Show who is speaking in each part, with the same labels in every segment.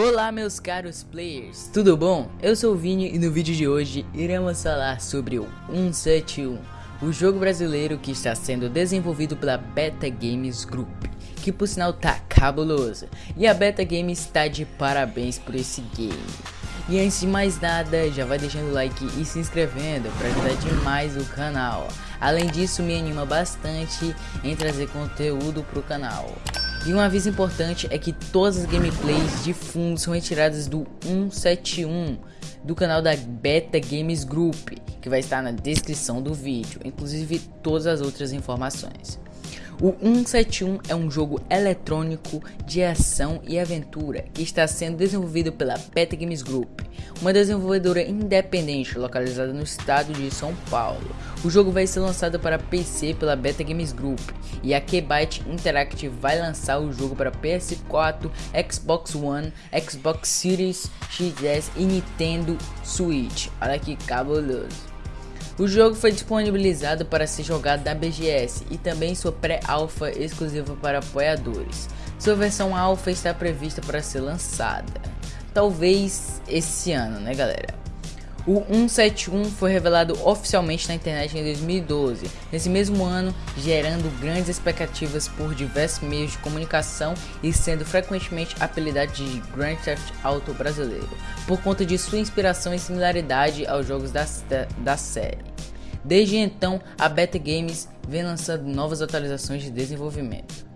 Speaker 1: Olá meus caros players, tudo bom? Eu sou o Vini e no vídeo de hoje iremos falar sobre o 171, o jogo brasileiro que está sendo desenvolvido pela Beta Games Group, que por sinal tá cabuloso, e a Beta Games está de parabéns por esse game. E antes de mais nada, já vai deixando o like e se inscrevendo para ajudar demais o canal. Além disso, me anima bastante em trazer conteúdo pro canal. E um aviso importante é que todas as gameplays de fundo são retiradas do 171 do canal da Beta Games Group, que vai estar na descrição do vídeo, inclusive todas as outras informações. O 171 é um jogo eletrônico de ação e aventura que está sendo desenvolvido pela Beta Games Group, uma desenvolvedora independente localizada no estado de São Paulo. O jogo vai ser lançado para PC pela Beta Games Group e a Kbyte Interactive vai lançar o jogo para PS4, Xbox One, Xbox Series XS e Nintendo Switch. Olha que cabuloso. O jogo foi disponibilizado para ser jogado na BGS e também sua pré-alpha exclusiva para apoiadores. Sua versão alpha está prevista para ser lançada, talvez esse ano, né galera? O 171 foi revelado oficialmente na internet em 2012, nesse mesmo ano, gerando grandes expectativas por diversos meios de comunicação e sendo frequentemente apelidado de Grand Theft Auto brasileiro, por conta de sua inspiração e similaridade aos jogos da, da série. Desde então, a Beta Games vem lançando novas atualizações de desenvolvimento.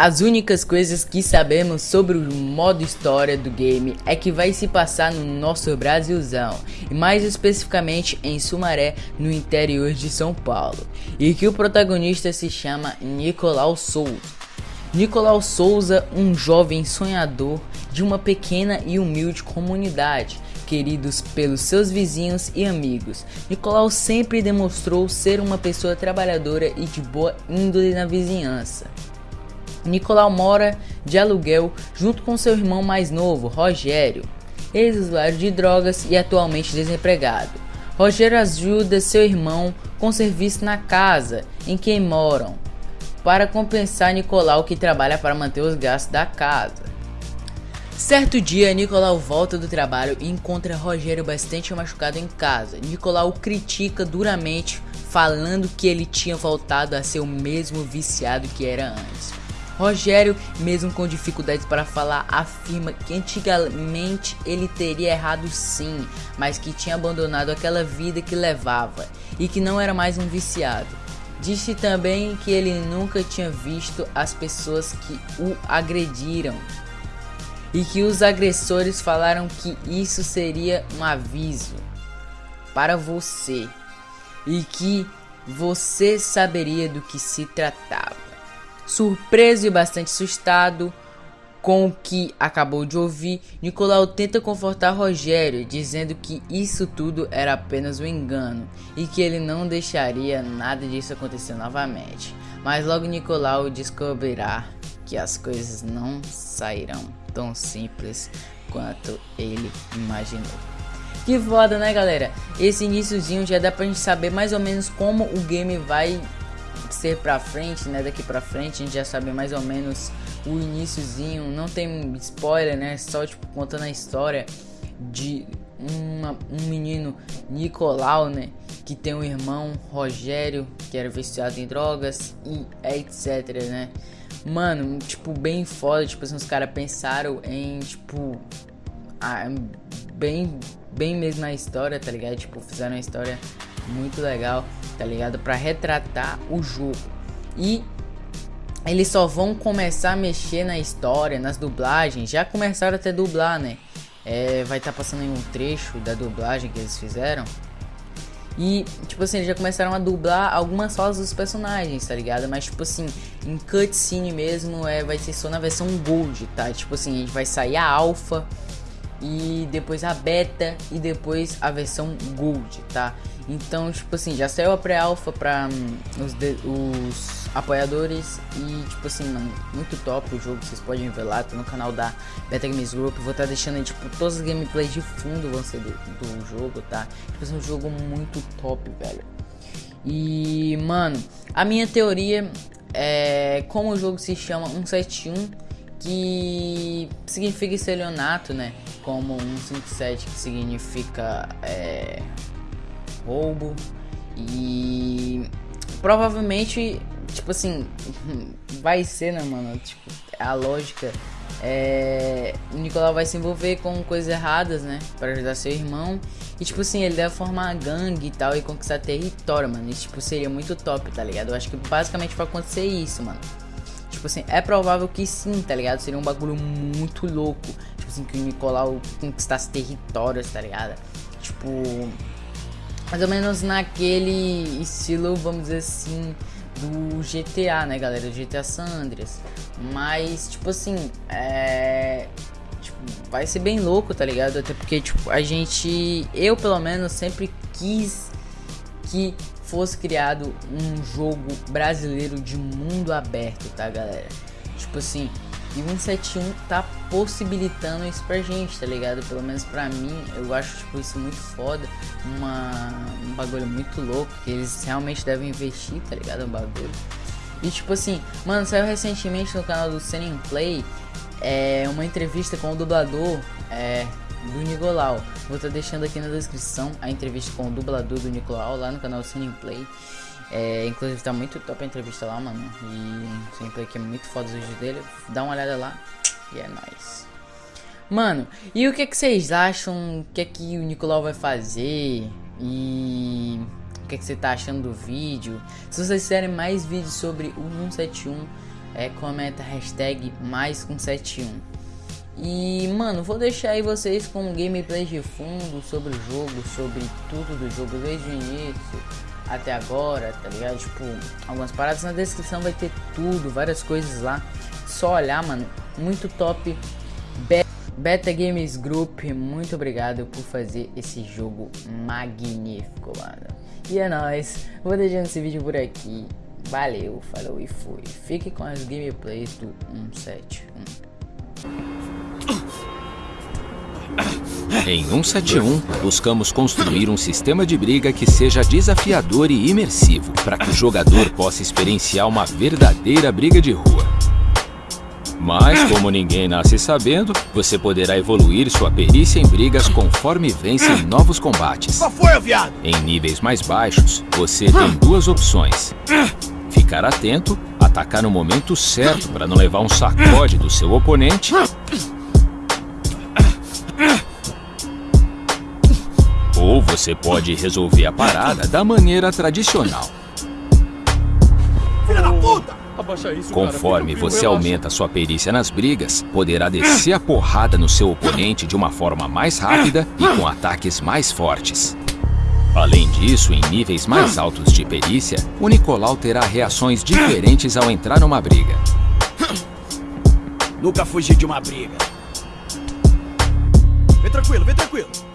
Speaker 1: As as únicas coisas que sabemos sobre o modo história do game é que vai se passar no nosso Brasilzão, e mais especificamente em Sumaré, no interior de São Paulo, e que o protagonista se chama Nicolau Souza. Nicolau Souza, um jovem sonhador de uma pequena e humilde comunidade, queridos pelos seus vizinhos e amigos. Nicolau sempre demonstrou ser uma pessoa trabalhadora e de boa índole na vizinhança. Nicolau mora de aluguel junto com seu irmão mais novo, Rogério, ex-usuário de drogas e atualmente desempregado. Rogério ajuda seu irmão com serviço na casa em que moram, para compensar Nicolau que trabalha para manter os gastos da casa. Certo dia, Nicolau volta do trabalho e encontra Rogério bastante machucado em casa. Nicolau critica duramente, falando que ele tinha voltado a ser o mesmo viciado que era antes. Rogério, mesmo com dificuldades para falar, afirma que antigamente ele teria errado sim, mas que tinha abandonado aquela vida que levava e que não era mais um viciado. Disse também que ele nunca tinha visto as pessoas que o agrediram e que os agressores falaram que isso seria um aviso para você e que você saberia do que se tratava. Surpreso e bastante assustado com o que acabou de ouvir, Nicolau tenta confortar Rogério, dizendo que isso tudo era apenas um engano e que ele não deixaria nada disso acontecer novamente. Mas logo Nicolau descobrirá que as coisas não sairão tão simples quanto ele imaginou. Que foda, né, galera? Esse iníciozinho já dá pra gente saber mais ou menos como o game vai ser pra frente, né? Daqui pra frente a gente já sabe mais ou menos o iníciozinho. Não tem spoiler, né? Só tipo contando a história de uma, um menino Nicolau, né? Que tem um irmão Rogério que era viciado em drogas e etc, né? Mano, tipo, bem foda. Tipo assim, os caras pensaram em, tipo, a, bem, bem mesmo na história, tá ligado? Tipo, fizeram uma história muito legal, tá ligado? Para retratar o jogo. E eles só vão começar a mexer na história, nas dublagens. Já começaram até dublar, né? É, vai estar tá passando em um trecho da dublagem que eles fizeram. E, tipo assim, eles já começaram a dublar algumas falas dos personagens, tá ligado? Mas, tipo assim, em cutscene mesmo, é, vai ser só na versão Gold, tá? Tipo assim, a gente vai sair a Alpha e depois a Beta e depois a versão Gold, tá? Então, tipo assim, já saiu a pré-alpha pra um, os, de, os apoiadores e, tipo assim, mano, muito top o jogo, vocês podem ver lá, tá no canal da Beta Games Group, vou estar tá deixando aí, tipo, todas as gameplays de fundo vão ser do, do jogo, tá? Tipo assim, um jogo muito top, velho. E, mano, a minha teoria é como o jogo se chama 171 que significa estelionato, né? Como 157 que significa é, roubo. E provavelmente, tipo assim, vai ser, né, mano? Tipo, a lógica é, o Nicolau vai se envolver com coisas erradas, né? Para ajudar seu irmão. E tipo assim, ele deve formar gangue e tal e conquistar território, mano. Isso tipo seria muito top, tá ligado? Eu acho que basicamente vai acontecer isso, mano. Tipo assim, é provável que sim, tá ligado? Seria um bagulho muito louco. Tipo assim, que o Nicolau conquistasse territórios, tá ligado? Tipo. Mais ou menos naquele estilo, vamos dizer assim, do GTA, né, galera? GTA San Andreas. Mas, tipo assim, é. Tipo, vai ser bem louco, tá ligado? Até porque, tipo, a gente. Eu, pelo menos, sempre quis que fosse criado um jogo brasileiro de mundo aberto, tá, galera? Tipo assim, e o 171 tá possibilitando isso pra gente, tá ligado? Pelo menos pra mim, eu acho tipo, isso muito foda. Uma, um bagulho muito louco que eles realmente devem investir, tá ligado? Um bagulho. E tipo assim, mano, saiu recentemente no canal do Senin Play é, uma entrevista com o dublador é, do Nicolau. Vou estar tá deixando aqui na descrição a entrevista com o dublador do Nicolau lá no canal Senin Play. É, inclusive tá muito top a entrevista lá, mano. E sempre aqui é muito foda os vídeos dele. Dá uma olhada lá. E é nóis. Mano, e o que, que vocês acham? O que é que o Nicolau vai fazer? E o que, que você tá achando do vídeo? Se vocês quiserem mais vídeos sobre o 171, é, comenta hashtag mais 171. E mano, vou deixar aí vocês com gameplay de fundo sobre o jogo, sobre tudo do jogo desde o início até agora, tá ligado? Tipo, algumas paradas na descrição vai ter tudo, várias coisas lá. Só olhar, mano. Muito top. Be Beta Games Group, muito obrigado por fazer esse jogo magnífico, mano. E é nóis. Vou deixando esse vídeo por aqui. Valeu, falou e fui. Fique com as gameplays do 171.
Speaker 2: Em 171, buscamos construir um sistema de briga que seja desafiador e imersivo, para que o jogador possa experienciar uma verdadeira briga de rua. Mas, como ninguém nasce sabendo, você poderá evoluir sua perícia em brigas conforme vence em novos combates.
Speaker 3: Qual foi, viado?
Speaker 2: Em níveis mais baixos, você tem duas opções. Ficar atento, atacar no momento certo para não levar um sacode do seu oponente Ou você pode resolver a parada da maneira tradicional.
Speaker 3: Filha da puta!
Speaker 2: Conforme você aumenta sua perícia nas brigas, poderá descer a porrada no seu oponente de uma forma mais rápida e com ataques mais fortes. Além disso, em níveis mais altos de perícia, o Nicolau terá reações diferentes ao entrar numa briga.
Speaker 3: Nunca fugi de uma briga. Vem tranquilo, vem tranquilo.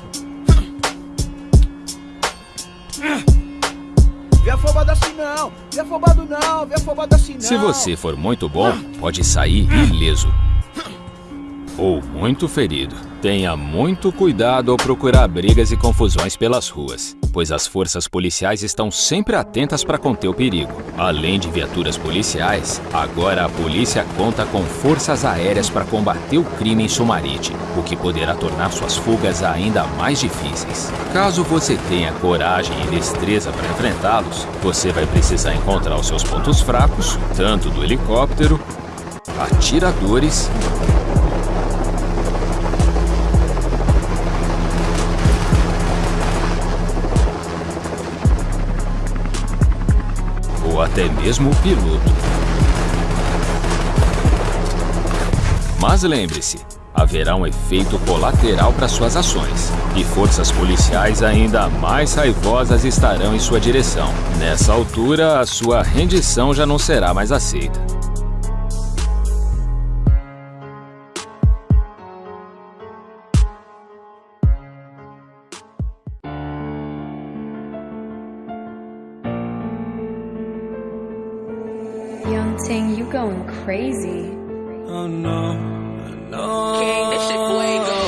Speaker 3: Vem afobado assim não, vem afobado não, vem afobado assim não.
Speaker 2: Se você for muito bom, pode sair ileso. Ou muito ferido. Tenha muito cuidado ao procurar brigas e confusões pelas ruas, pois as forças policiais estão sempre atentas para conter o perigo. Além de viaturas policiais, agora a polícia conta com forças aéreas para combater o crime em Sumarite, o que poderá tornar suas fugas ainda mais difíceis. Caso você tenha coragem e destreza para enfrentá-los, você vai precisar encontrar os seus pontos fracos, tanto do helicóptero, atiradores até mesmo o piloto. Mas lembre-se, haverá um efeito colateral para suas ações, e forças policiais ainda mais raivosas estarão em sua direção. Nessa altura, a sua rendição já não será mais aceita.
Speaker 4: Crazy.
Speaker 5: Oh no, no. King, this shit fuego.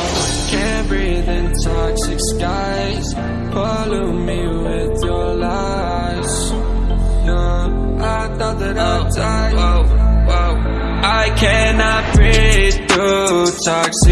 Speaker 5: Can't breathe in toxic skies. Pollute me with your lies. Yeah, I thought that I'd oh, die. Whoa, whoa. I cannot breathe. through toxic